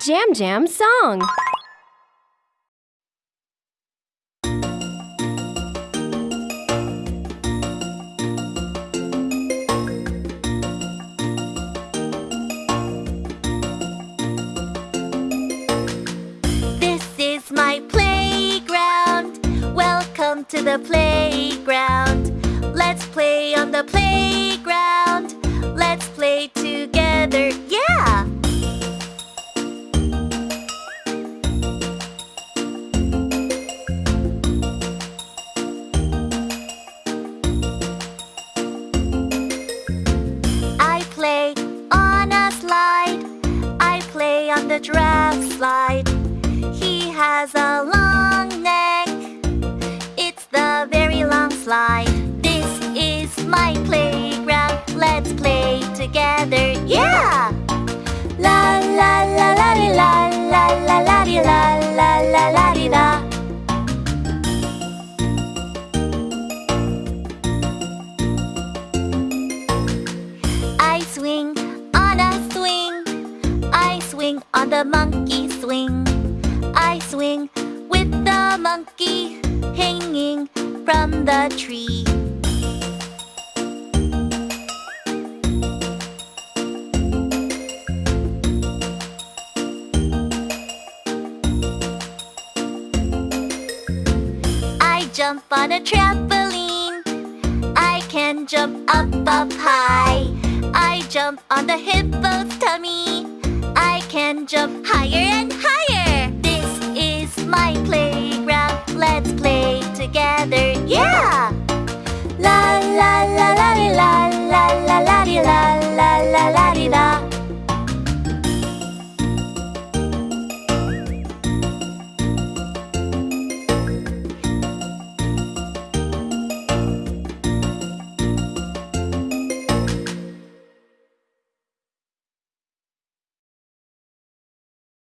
Jam Jam song. This is my playground. Welcome to the playground. Slide. This is my playground. Let's play together. Yeah! La la la la di la la la la di la la la la di da. I swing on a swing. I swing on the monkey swing. From the tree. I jump on a trampoline. I can jump up, up high. I jump on the hippo's tummy. I can jump higher and